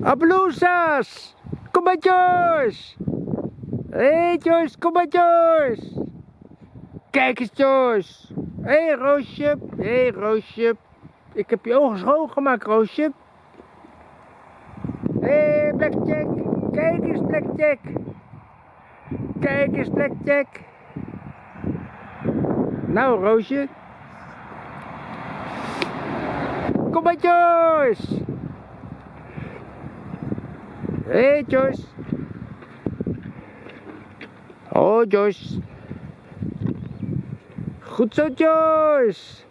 Appaloosas! Kom maar Joyce! Hé hey, Joyce, kom maar Joyce! Kijk eens Joyce! Hé hey, Roosje! Hé hey, Roosje! Ik heb je ogen schoongemaakt Roosje! Hé hey, Blackjack! Kijk eens Blackjack! Kijk eens Blackjack! Nou Roosje! Kom maar Joyce! Hey, Joyce! Oh Joyce! Goed zo Joyce!